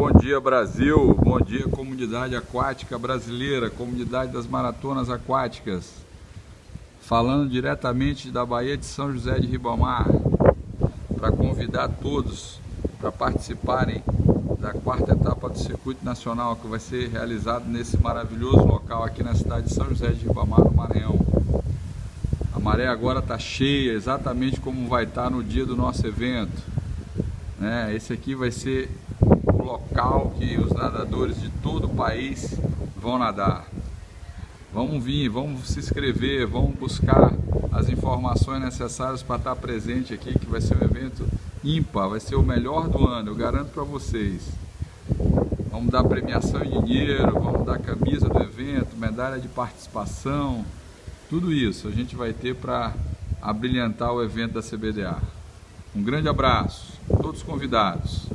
Bom dia Brasil, bom dia comunidade aquática brasileira, comunidade das maratonas aquáticas. Falando diretamente da Baía de São José de Ribamar, para convidar todos para participarem da quarta etapa do Circuito Nacional que vai ser realizado nesse maravilhoso local aqui na cidade de São José de Ribamar, no Maranhão. A maré agora está cheia, exatamente como vai estar tá no dia do nosso evento. Né? Esse aqui vai ser o local que os nadadores de todo o país vão nadar. Vamos vir, vamos se inscrever, vamos buscar as informações necessárias para estar presente aqui, que vai ser um evento ímpar, vai ser o melhor do ano, eu garanto para vocês. Vamos dar premiação em dinheiro, vamos dar camisa do evento, medalha de participação, tudo isso a gente vai ter para abrilhantar o evento da CBDA. Um grande abraço, todos convidados.